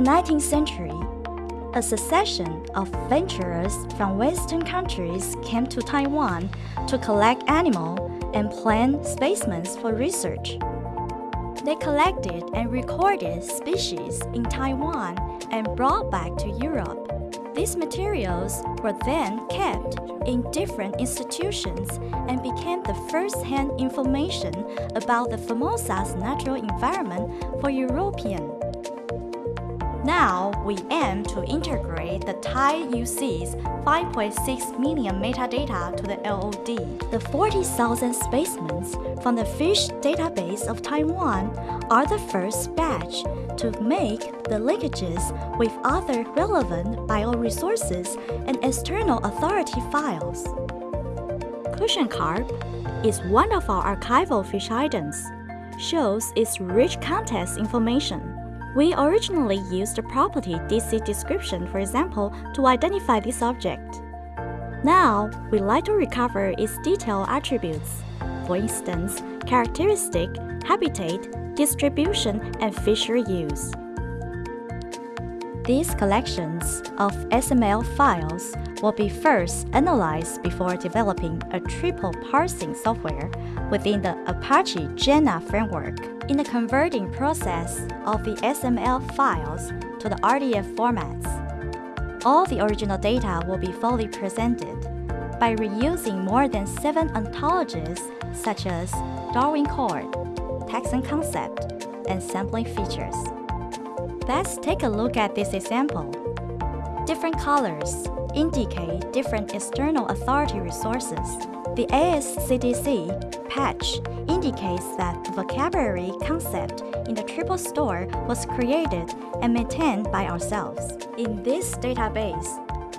19th century, a succession of venturers from Western countries came to Taiwan to collect animal and plant specimens for research. They collected and recorded species in Taiwan and brought back to Europe. These materials were then kept in different institutions and became the first-hand information about the Formosa's natural environment for European. Now, we aim to integrate the Thai UC's 5.6 million metadata to the LOD. The 40,000 specimens from the fish database of Taiwan are the first batch to make the linkages with other relevant bioresources and external authority files. Crucian carp is one of our archival fish items, shows its rich context information. We originally used the property DC description, for example, to identify this object. Now, we like to recover its detailed attributes, for instance, characteristic, habitat, distribution, and fishery use. These collections of XML files will be first analyzed before developing a triple parsing software within the Apache Jena framework. In the converting process of the XML files to the RDF formats, all the original data will be fully presented by reusing more than seven ontologies such as Darwin Core, taxon concept, and sampling features. Let's take a look at this example. Different colors indicate different external authority resources. The ASCDC patch indicates that the vocabulary concept in the triple store was created and maintained by ourselves. In this database,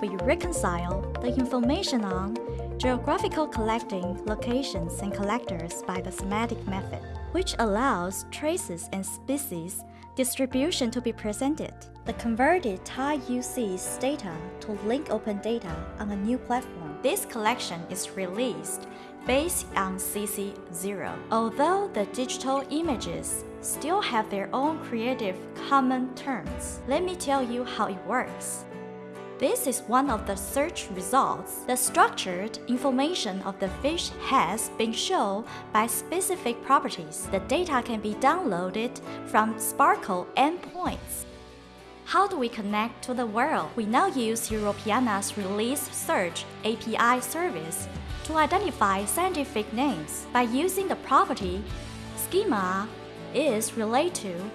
we reconcile the information on geographical collecting locations and collectors by the semantic method, which allows traces and species distribution to be presented. The converted Thai UC's data to link open data on a new platform. This collection is released based on CC0. Although the digital images still have their own creative common terms, let me tell you how it works. This is one of the search results. The structured information of the fish has been shown by specific properties. The data can be downloaded from SPARQL endpoints. How do we connect to the world? We now use Europeana's Release Search API service to identify scientific names. By using the property schema is related to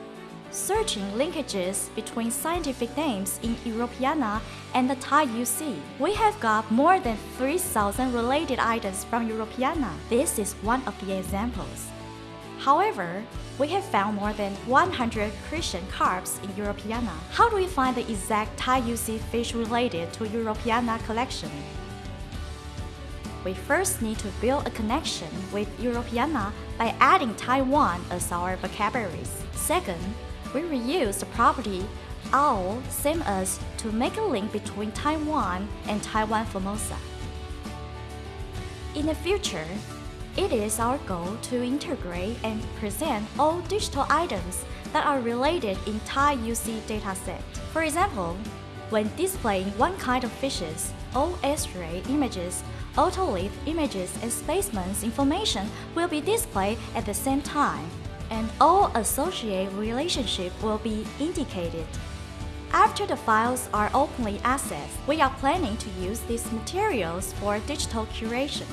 searching linkages between scientific names in Europeana and the Thai UC. We have got more than 3,000 related items from Europeana. This is one of the examples. However, we have found more than 100 Crucian carps in Europeana. How do we find the exact Thai UC fish related to Europeana collection? we first need to build a connection with Europeana by adding Taiwan as our vocabularies. Second, we reuse the property owl same as to make a link between Taiwan and Taiwan Formosa. In the future, it is our goal to integrate and present all digital items that are related in Thai UC dataset. For example, when displaying one kind of fishes, all X-ray images, otolith images and specimens information will be displayed at the same time and all associated relationship will be indicated. After the files are openly accessed, we are planning to use these materials for digital curation.